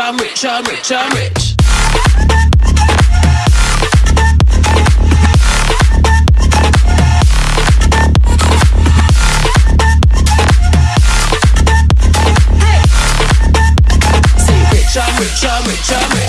I'm rich, I'm rich, I'm rich. Hey. Say I'm rich, I'm rich, I'm rich.